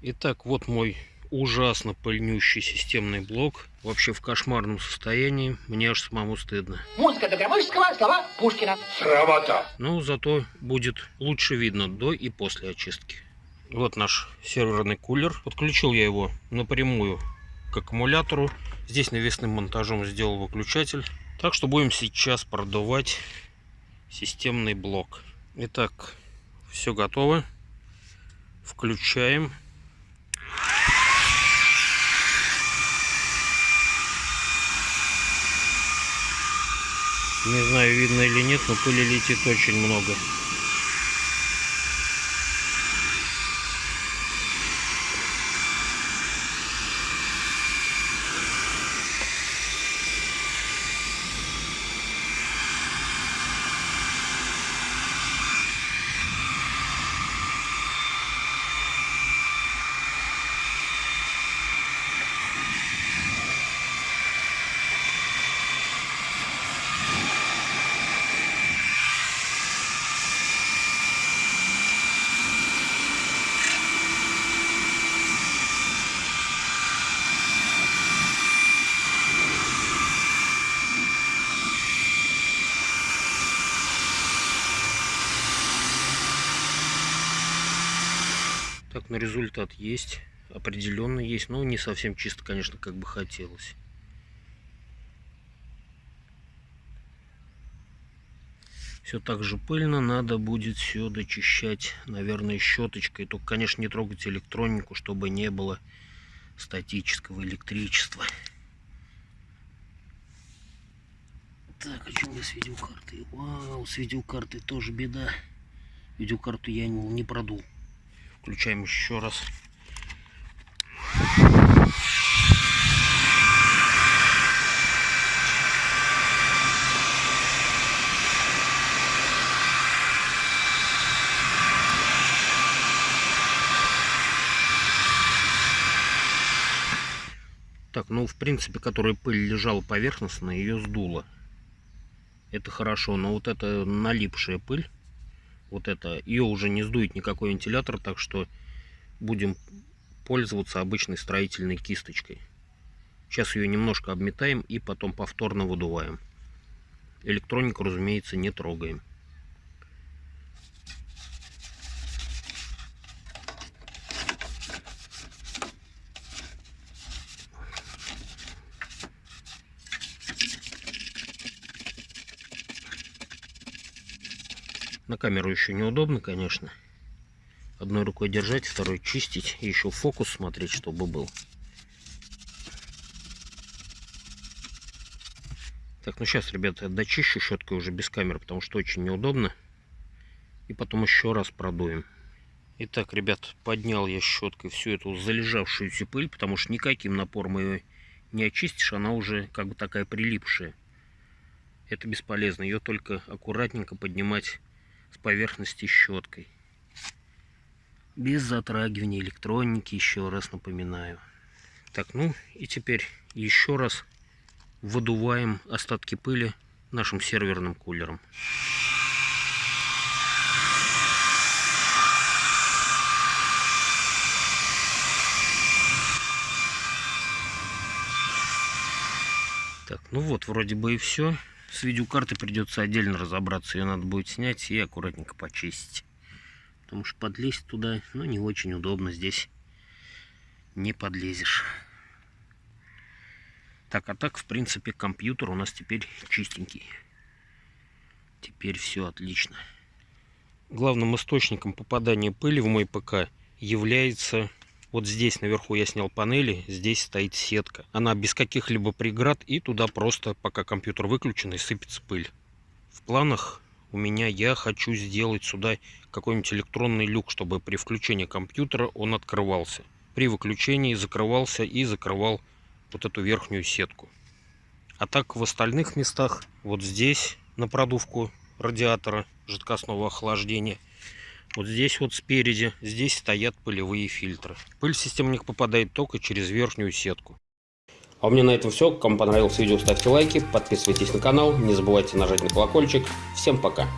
Итак, вот мой ужасно пыльнющий системный блок. Вообще в кошмарном состоянии. Мне аж самому стыдно. Музыка Догромышского, слова Пушкина. Срамота. Но зато будет лучше видно до и после очистки. Вот наш серверный кулер. Подключил я его напрямую к аккумулятору. Здесь навесным монтажом сделал выключатель. Так что будем сейчас продувать системный блок. Итак, все готово. Включаем. Не знаю, видно или нет, но пыли летит очень много. Так, но результат есть. Определенно есть. Но не совсем чисто, конечно, как бы хотелось. Все так же пыльно. Надо будет все дочищать, наверное, щеточкой. Только, конечно, не трогать электронику, чтобы не было статического электричества. Так, а что у меня с видеокартой? Вау, с видеокартой тоже беда. Видеокарту я не продул. Включаем еще раз. Так, ну, в принципе, которая пыль лежала поверхностно, ее сдуло. Это хорошо, но вот эта налипшая пыль, вот это, ее уже не сдует никакой вентилятор, так что будем пользоваться обычной строительной кисточкой. Сейчас ее немножко обметаем и потом повторно выдуваем. Электронику, разумеется, не трогаем. На камеру еще неудобно, конечно. Одной рукой держать, второй чистить. И еще фокус смотреть, чтобы был. Так, ну сейчас, ребята, дочищу щеткой уже без камеры, потому что очень неудобно. И потом еще раз продуем. Итак, ребят, поднял я щеткой всю эту залежавшуюся пыль, потому что никаким напором ее не очистишь, она уже как бы такая прилипшая. Это бесполезно, ее только аккуратненько поднимать с поверхности щеткой. Без затрагивания электроники, еще раз напоминаю. Так, ну и теперь еще раз выдуваем остатки пыли нашим серверным кулером. Так, ну вот, вроде бы и все. С видеокарты придется отдельно разобраться. Ее надо будет снять и аккуратненько почистить. Потому что подлезть туда, ну, не очень удобно. Здесь не подлезешь. Так, а так, в принципе, компьютер у нас теперь чистенький. Теперь все отлично. Главным источником попадания пыли в мой ПК является вот здесь наверху я снял панели, здесь стоит сетка. Она без каких-либо преград и туда просто, пока компьютер выключен, и сыпется пыль. В планах у меня я хочу сделать сюда какой-нибудь электронный люк, чтобы при включении компьютера он открывался. При выключении закрывался и закрывал вот эту верхнюю сетку. А так в остальных местах, вот здесь на продувку радиатора жидкостного охлаждения, вот здесь вот спереди, здесь стоят пылевые фильтры. Пыль в систему них попадает только через верхнюю сетку. А у меня на этом все. Кому понравилось видео, ставьте лайки, подписывайтесь на канал, не забывайте нажать на колокольчик. Всем пока!